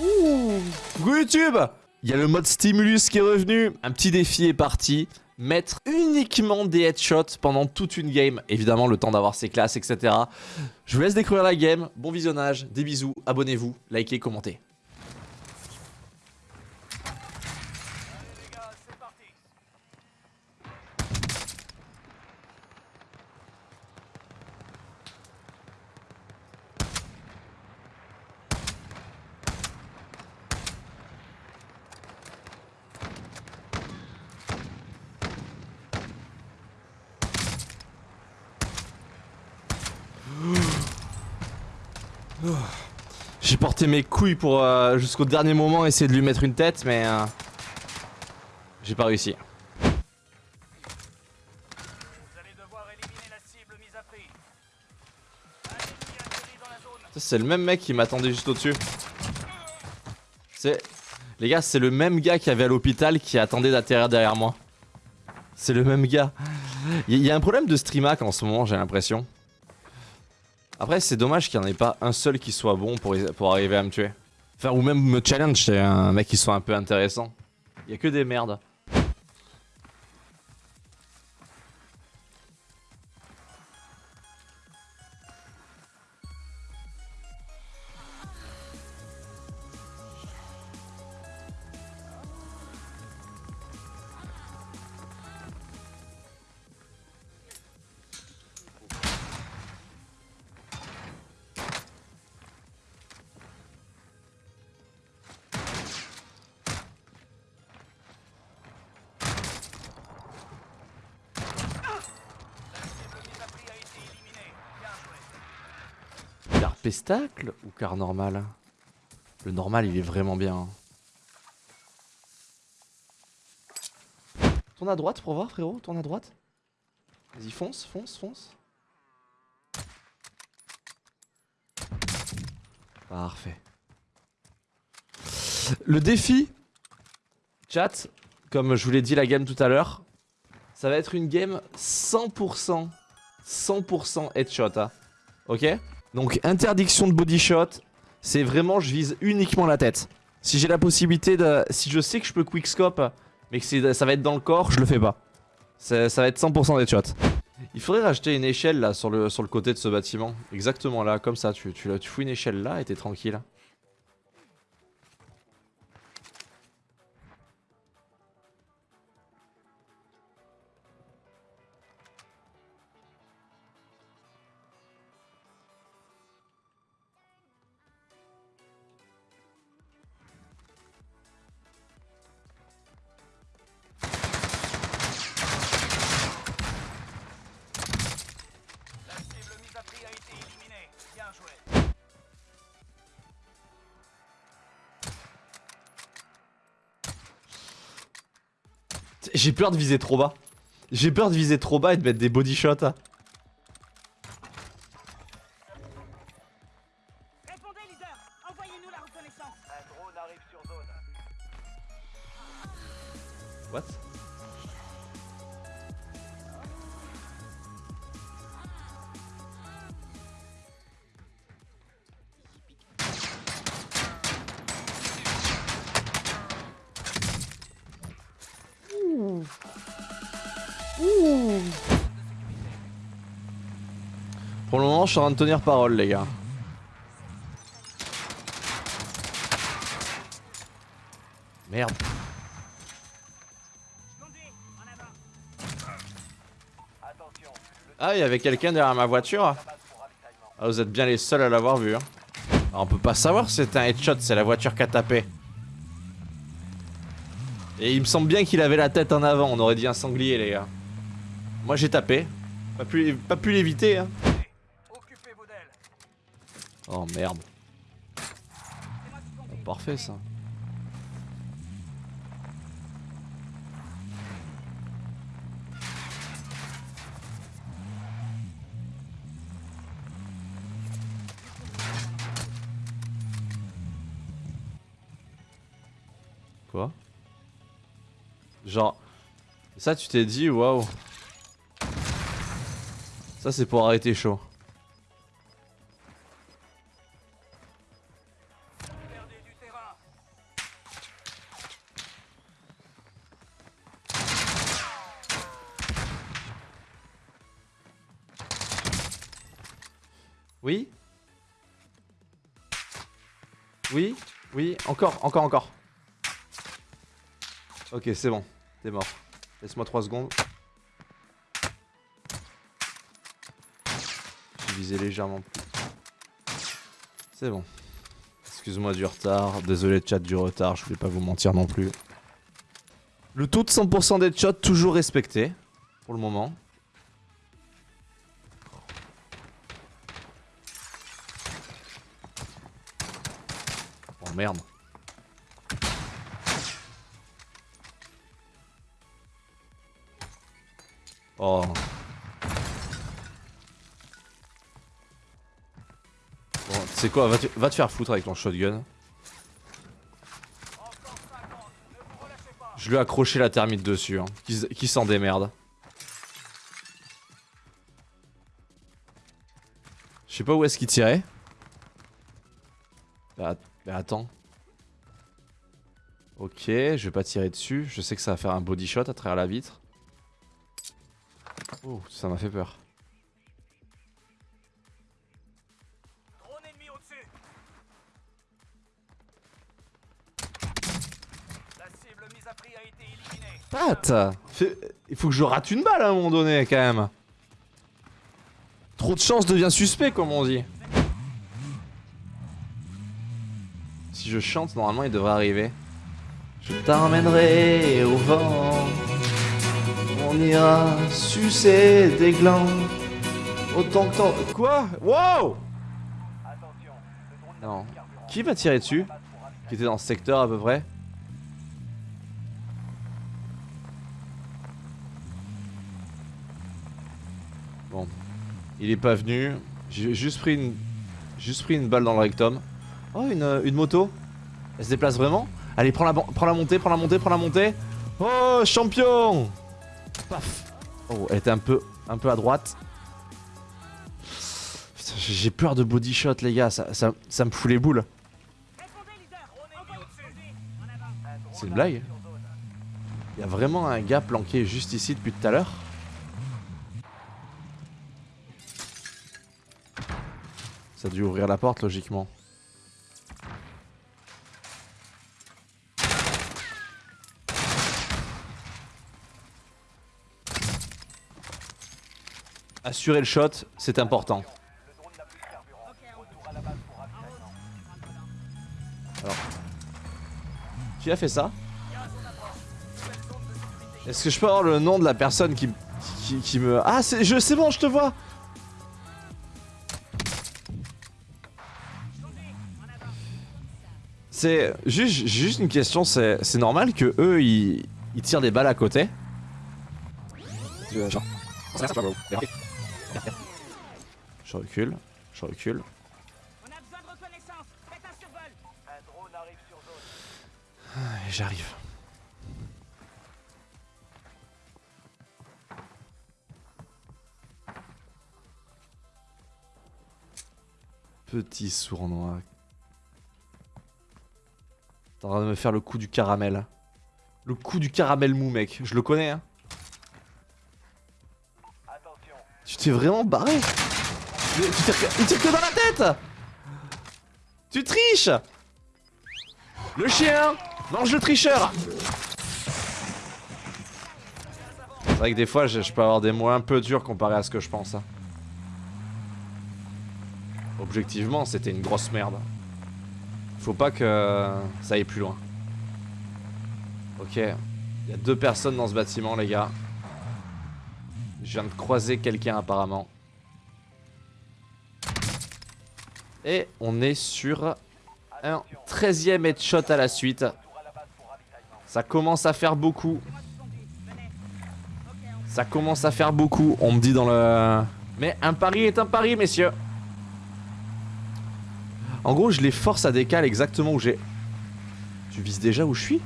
Ouh YouTube Il y a le mode stimulus qui est revenu. Un petit défi est parti. Mettre uniquement des headshots pendant toute une game. Évidemment, le temps d'avoir ses classes, etc. Je vous laisse découvrir la game. Bon visionnage, des bisous, abonnez-vous, likez, commentez. J'ai porté mes couilles pour euh, jusqu'au dernier moment essayer de lui mettre une tête, mais euh, j'ai pas réussi. C'est le même mec qui m'attendait juste au-dessus. C'est... Les gars, c'est le même gars qui avait à l'hôpital qui attendait d'atterrir derrière moi. C'est le même gars. Il y, a un problème de streamac en ce moment, j'ai l'impression. Après, c'est dommage qu'il n'y en ait pas un seul qui soit bon pour, pour arriver à me tuer. Enfin, ou même me challenge, c'est un mec qui soit un peu intéressant. Il y a que des merdes. Pestacle ou car normal? Le normal, il est vraiment bien. Tourne à droite pour voir, frérot. Tourne à droite. Vas-y, fonce, fonce, fonce. Parfait. Le défi, chat, comme je vous l'ai dit la game tout à l'heure, ça va être une game 100%, 100% headshot, hein. ok? Donc interdiction de body shot, c'est vraiment je vise uniquement la tête. Si j'ai la possibilité de... Si je sais que je peux quickscope, mais que ça va être dans le corps, je le fais pas. Ça, va être 100% des shots. Il faudrait rajouter une échelle là sur le, sur le côté de ce bâtiment. Exactement là, comme ça. Tu, tu, tu fous une échelle là et t'es tranquille. J'ai peur de viser trop bas. J'ai peur de viser trop bas et de mettre des body shots. Suis en train de tenir parole, les gars. Merde. Ah, il y avait quelqu'un derrière ma voiture ah, Vous êtes bien les seuls à l'avoir vu. Hein. Ah, on peut pas savoir si c'est un headshot, c'est la voiture qui a tapé. Et il me semble bien qu'il avait la tête en avant, on aurait dit un sanglier les gars. Moi j'ai tapé. Pas pu, pas pu l'éviter hein. Oh merde. parfait ça. Quoi? Genre, ça tu t'es dit, waouh. Ça c'est pour arrêter chaud. Oui Oui Oui Encore, encore, encore. Ok, c'est bon. T'es mort. Laisse-moi 3 secondes. J'ai visé légèrement plus. C'est bon. Excuse-moi du retard. Désolé chat du retard, je voulais pas vous mentir non plus. Le taux de 100% d'headshot toujours respecté. Pour le moment. Merde. Oh. Bon, tu sais quoi, va te, te faire foutre avec ton shotgun. Je lui ai accroché la thermite dessus, hein. qui, qui s'en démerde. Je sais pas où est-ce qu'il tirait. Bah, bah, attends. Ok, je vais pas tirer dessus. Je sais que ça va faire un body shot à travers la vitre. Oh, ça m'a fait peur. Pat Il faut que je rate une balle à un moment donné quand même. Trop de chance devient suspect comme on dit. Si je chante, normalement il devrait arriver. Je t'emmènerai au vent. On ira sucer des glands. Autant que tant. Quoi? Wow Non. Qui va tirer dessus? Qui était dans ce secteur à peu près? Bon. Il est pas venu. J'ai juste pris une. Juste pris une balle dans le rectum. Oh une, euh, une moto? Elle se déplace vraiment Allez prends la, prends la montée, prends la montée, prends la montée Oh champion Paf Oh elle était un peu un peu à droite. J'ai peur de body shot les gars, ça, ça, ça me fout les boules. C'est une blague. Il y a vraiment un gars planqué juste ici depuis tout à l'heure. Ça a dû ouvrir la porte logiquement. Assurer le shot, c'est important. Ravitaillement. Qui a fait ça Est-ce que je peux avoir le nom de la personne qui, qui, qui me... Ah, c'est bon, je te vois C'est juste, juste une question, c'est normal que eux ils tirent des balles à côté Je recule, je recule. J'arrive. Petit sournois. T'es en train de me faire le coup du caramel. Le coup du caramel mou, mec. Je le connais, hein. Tu t'es vraiment barré Tu Il tire que dans la tête Tu triches Le chien Mange le tricheur C'est vrai que des fois, je, je peux avoir des mots un peu durs comparé à ce que je pense. hein. Objectivement, c'était une grosse merde. Faut pas que ça aille plus loin. Ok. Il y a deux personnes dans ce bâtiment, les gars. Je viens de croiser quelqu'un apparemment. Et on est sur un 13ème headshot à la suite. Ça commence à faire beaucoup. Ça commence à faire beaucoup, on me dit dans le... Mais un pari est un pari, messieurs. En gros, je les force à décaler exactement où j'ai... Tu vises déjà où je suis?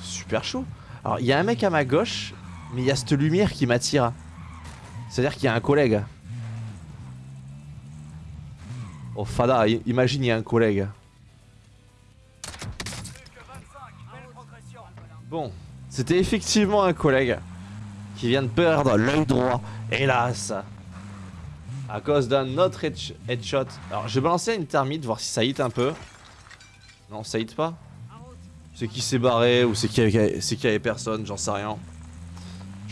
Super chaud. Alors, il y a un mec à ma gauche, mais il y a cette lumière qui m'attire. C'est-à-dire qu'il y a un collègue. Oh, Fada, imagine, il y a un collègue. Plus que 25. Belle progression. Bon, c'était effectivement un collègue qui vient de perdre l'œil droit, hélas. À cause d'un autre headsh- headshot. Alors, je vais balancer une thermite, voir si ça hit un peu. Non, ça hit pas. C'est qui s'est barré ou c'est qu'il y avait personne, j'en sais rien.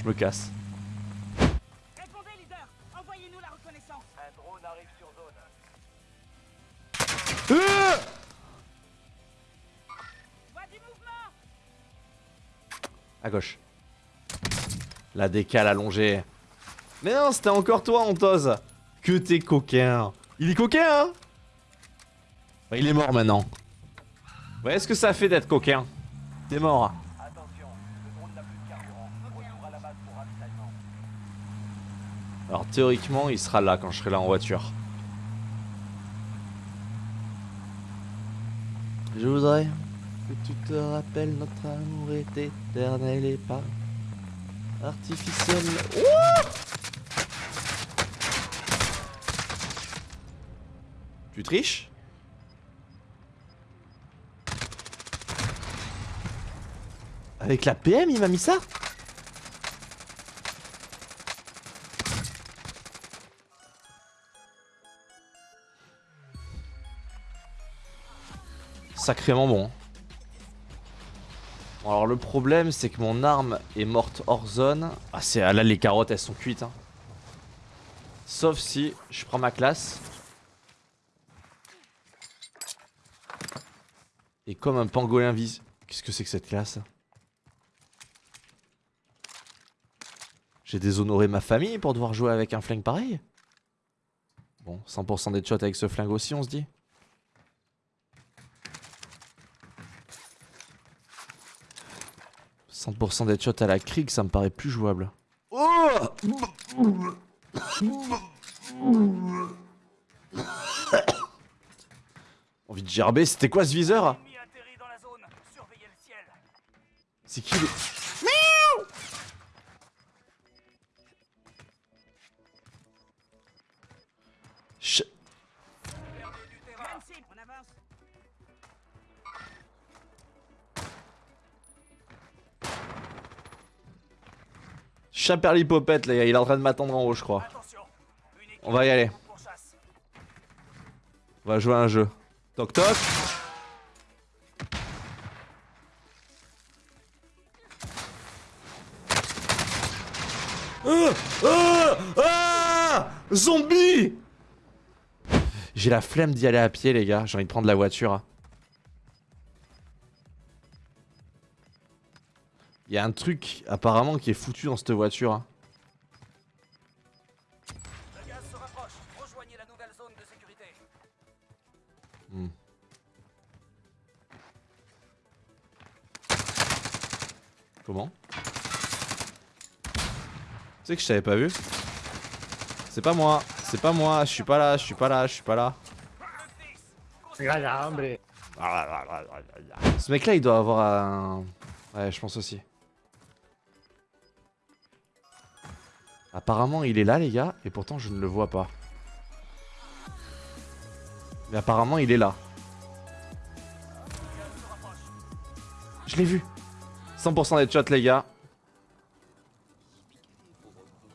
Je me casse. Répondez, leader. Envoyez-nous la reconnaissance. Un drone arrive sur zone. Euh Vois du mouvement. à gauche. La décale allongée. Mais non, c'était encore toi, Antose. Que t'es coquin. Il est coquin, hein? Il est mort maintenant. Vous voyez ce que ça fait d'être coquin? T'es mort. Attention, le drone n'a plus de carburant. Retour à la base pour ravitaillement. Alors théoriquement, il sera là quand je serai là en voiture. Je voudrais que tu te rappelles notre amour est éternel et pas artificiel. Ouah tu triches? Avec la PM, il m'a mis ça? Sacrément bon. Bon, alors le problème c'est que mon arme est morte hors zone. Ah c'est ah, là les carottes elles sont cuites. hein. Sauf si je prends ma classe. Et comme un pangolin vise. Qu'est-ce que c'est que cette classe? J'ai déshonoré ma famille pour devoir jouer avec un flingue pareil? Bon, 100% des shots avec ce flingue aussi on se dit. « 100% des shots à la Krieg, ça me paraît plus jouable. Oh Envie de gerber, c'était quoi ce viseur ciel. C'est qui le... Chaperlipopette, les gars, il est en train de m'attendre en haut, je crois. On va y aller. On va jouer à un jeu. Toc toc. Ah Ah Ah Zombie J'ai la flemme d'y aller à pied, les gars. J'ai envie de prendre la voiture. Il y a un truc, apparemment, qui est foutu dans cette voiture. Le gaz se rapproche. Rejoignez la nouvelle zone de sécurité. Hmm. Comment? Tu sais que je t'avais pas vu? C'est pas moi, c'est pas moi, je suis pas là, je suis pas là, je suis pas là. Ce mec là il doit avoir un... Ouais je pense aussi. Apparemment il est là les gars, et pourtant je ne le vois pas. Mais apparemment il est là. Je l'ai vu. 100% d'headshot les gars.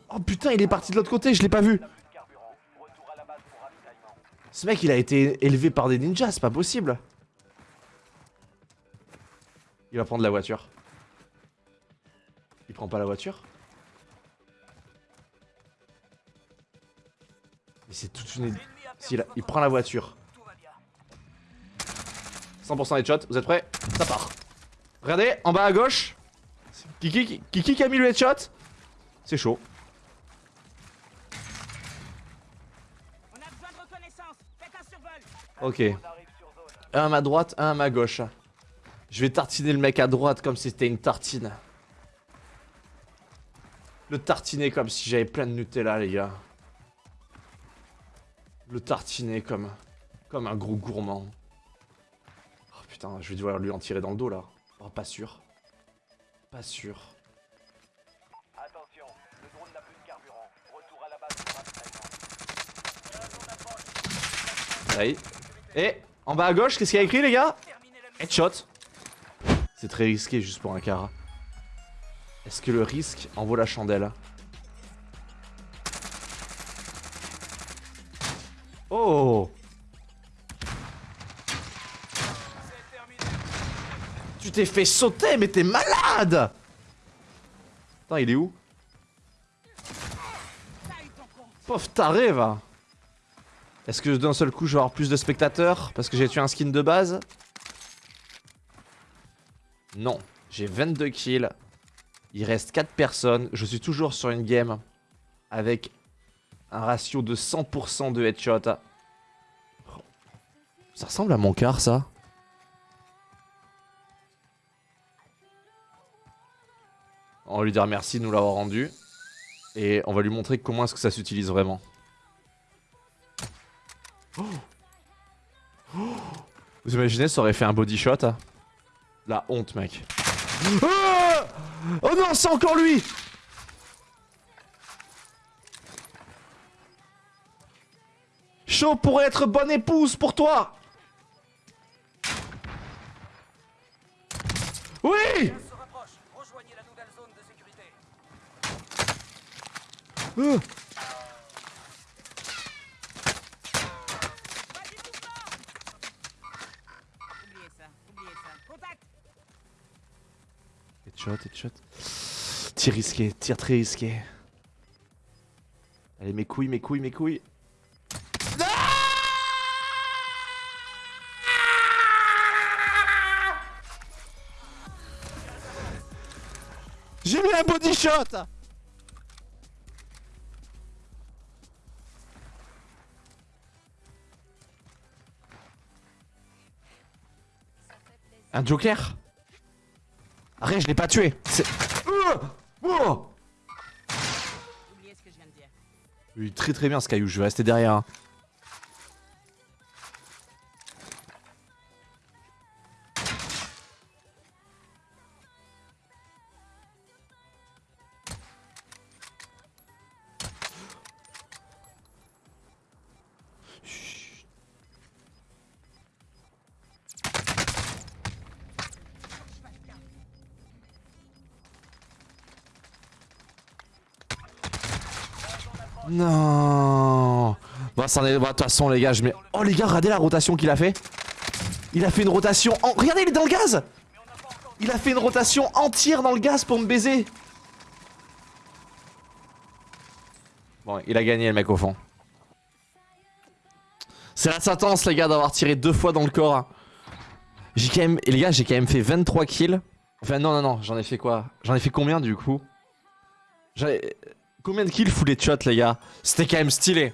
Oh putain il est parti de l'autre côté, je l'ai pas vu. Ce mec il a été élevé par des ninjas, c'est pas possible. Il va prendre la voiture. Il prend pas la voiture? C'est toute une... Il, il prend la voiture. Tout va bien. 100% headshot, vous êtes prêts? Ça part. Regardez, en bas à gauche. Kiki, Kiki qui a mis le headshot? C'est chaud. Ok. Un à ma droite, un à ma gauche. Je vais tartiner le mec à droite comme si c'était une tartine. Le tartiner comme si j'avais plein de Nutella, les gars. Le tartiner comme, comme un gros gourmand. Oh putain, je vais devoir lui en tirer dans le dos là. Oh, pas sûr. Pas sûr. Attention, le drone n'a plus de carburant. Retour à la base pour ravitaillement. La zone approche. Ça y est. Et en bas à gauche, qu'est-ce qu'il y a écrit, les gars? Headshot. C'est très risqué juste pour un car. Est-ce que le risque en vaut la chandelle? T'es fait sauter, mais t'es malade Attends, il est où? Pauvre taré, va Est-ce que d'un seul coup, je vais avoir plus de spectateurs Parce que j'ai tué un skin de base? Non. J'ai 22 kills. Il reste 4 personnes. Je suis toujours sur une game avec un ratio de 100% de headshot. Ça ressemble à mon car, ça On va lui dire merci de nous l'avoir rendu. Et on va lui montrer comment est-ce que ça s'utilise vraiment. Vous imaginez, ça aurait fait un body shot hein La honte, mec. Ah oh non, c'est encore lui Chaud pour être bonne épouse pour toi Headshot, headshot. Tir risqué, tir très risqué. Allez, mes couilles, mes couilles, mes couilles. J'ai mis un body shot Un joker Arrête, je l'ai pas tué C'est... Euh Oh. Oui, très très bien ce caillou, je vais rester derrière. Bon, ça en est. bon, de toute façon, les gars, je mets. Oh, les gars, regardez la rotation qu'il a fait. Il a fait une rotation. En... Regardez, il est dans le gaz. Il a fait une rotation entière dans le gaz pour me baiser. Bon, il a gagné, le mec, au fond. C'est la sentence, les gars, d'avoir tiré deux fois dans le corps. hein. J'ai quand même. Les gars, j'ai quand même fait 23 kills. Enfin, non, non, non, j'en ai fait quoi? J'en ai fait combien du coup? Combien de kills full headshot, les gars? C'était quand même stylé.